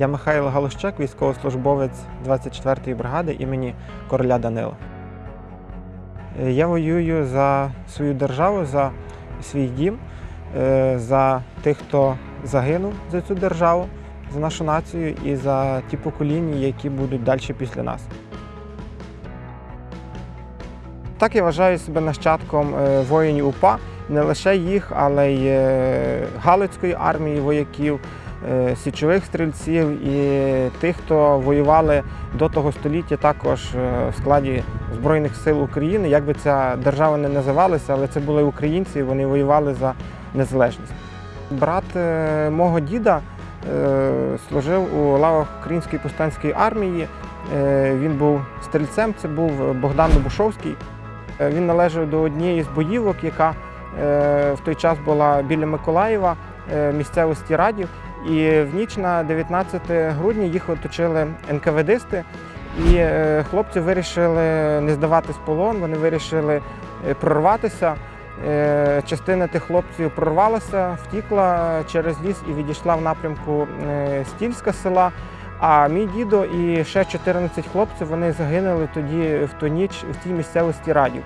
Я Михайло Галущак, військовослужбовець 24-ї бригади імені короля Данила. Е, Я воюю за свою державу, за свій дім, е, за тих, хто загинув за цю державу, за нашу націю і за ті покоління, які будуть далі після нас. Так я вважаю себе нащадком е, воїнів УПА, не лише їх, але й Галицької армії вояків, січових стрільців і тих, хто воювали до того століття також е, в складі Збройних сил України. Як би ця держава не називалася, але це були українці, вони воювали за незалежність. Брат е, мого діда е, служив у лавах Української повстанської армії. Е, Він був стрільцем, це був Богдан Добушовський. Е, Він належав до однієї з боївок, яка е, в той час була біля Миколаєва, е, місцевості Радів. І в ніч на 19 грудня їх оточили НКВДисти, і е, хлопці вирішили не здаватись полон, вони вирішили е, прорватися. Е, Частина тих хлопців прорвалася, втікла через ліс і відійшла в напрямку Стільська села. А мій дідо і ще 14 хлопців вони загинули тоді в ту ніч в тій місцевості радів.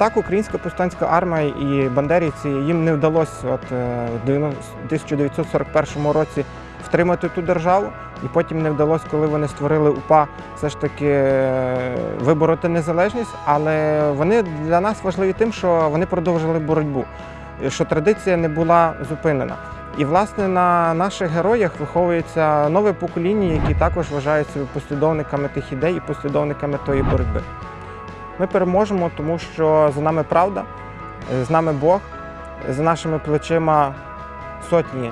Так, українська повстанська армія і бандерівці їм не вдалося от, е, в 90 1941 році втримати ту державу, і потім не вдалося, коли вони створили УПА, все ж таки е, вибороти незалежність. Але вони для нас важливі тим, що вони продовжили боротьбу, що традиція не була зупинена. І власне на наших героях виховується нове покоління, які також вважаються послідовниками тих ідей і послідовниками тої боротьби. Ми переможемо, тому що за нами правда, з нами Бог, за нашими плечима сотні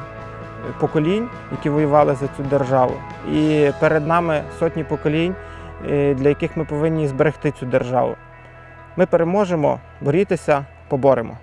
поколінь, які воювали за цю державу. І перед нами сотні поколінь, е, для яких ми повинні зберегти цю державу. Ми переможемо, борітися, поборемо.